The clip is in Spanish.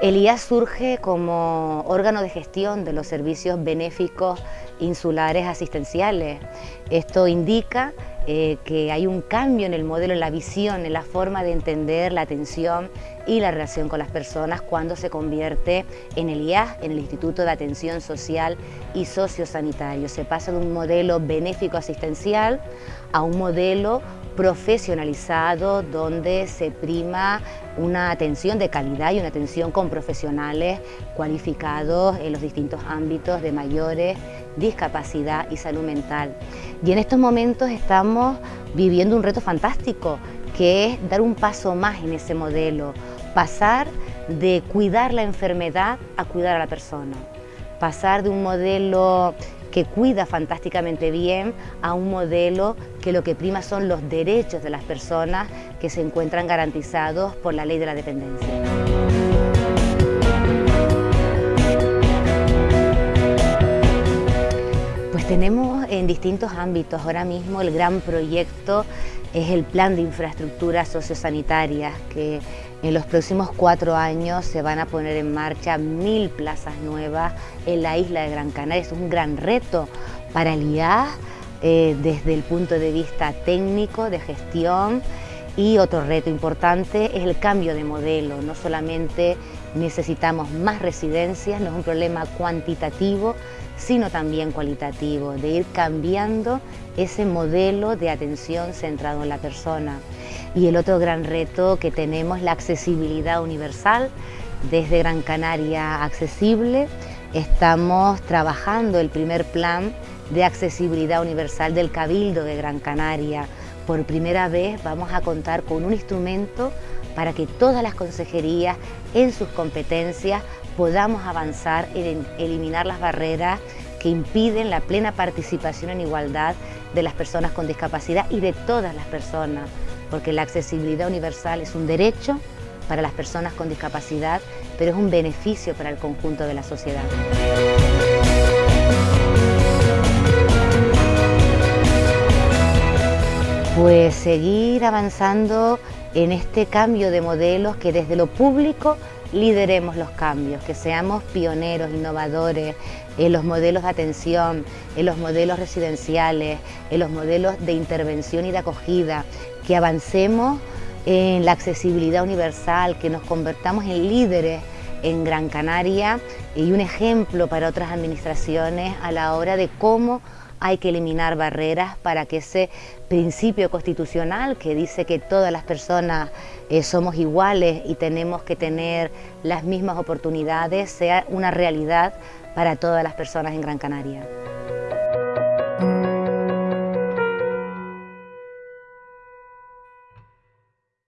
El IAS surge como órgano de gestión de los servicios benéficos insulares asistenciales. Esto indica eh, que hay un cambio en el modelo, en la visión, en la forma de entender la atención y la relación con las personas cuando se convierte en el IAS, en el Instituto de Atención Social y Sociosanitario. Se pasa de un modelo benéfico asistencial a un modelo profesionalizado donde se prima una atención de calidad y una atención con profesionales cualificados en los distintos ámbitos de mayores, discapacidad y salud mental. Y en estos momentos estamos viviendo un reto fantástico que es dar un paso más en ese modelo, pasar de cuidar la enfermedad a cuidar a la persona, pasar de un modelo que cuida fantásticamente bien a un modelo que lo que prima son los derechos de las personas que se encuentran garantizados por la ley de la dependencia. Pues tenemos en distintos ámbitos, ahora mismo el gran proyecto es el plan de infraestructuras sociosanitarias que en los próximos cuatro años se van a poner en marcha mil plazas nuevas en la isla de Gran Canaria. Es un gran reto para el IAS eh, desde el punto de vista técnico, de gestión y otro reto importante es el cambio de modelo. No solamente necesitamos más residencias, no es un problema cuantitativo, sino también cualitativo, de ir cambiando ese modelo de atención centrado en la persona. Y el otro gran reto que tenemos es la accesibilidad universal. Desde Gran Canaria Accesible estamos trabajando el primer plan de accesibilidad universal del Cabildo de Gran Canaria. Por primera vez vamos a contar con un instrumento para que todas las consejerías en sus competencias podamos avanzar en eliminar las barreras que impiden la plena participación en igualdad de las personas con discapacidad y de todas las personas, porque la accesibilidad universal es un derecho para las personas con discapacidad, pero es un beneficio para el conjunto de la sociedad. Pues seguir avanzando en este cambio de modelos que desde lo público lideremos los cambios, que seamos pioneros, innovadores en los modelos de atención, en los modelos residenciales, en los modelos de intervención y de acogida, que avancemos en la accesibilidad universal, que nos convertamos en líderes en Gran Canaria y un ejemplo para otras administraciones a la hora de cómo hay que eliminar barreras para que ese principio constitucional que dice que todas las personas eh, somos iguales y tenemos que tener las mismas oportunidades sea una realidad para todas las personas en Gran Canaria.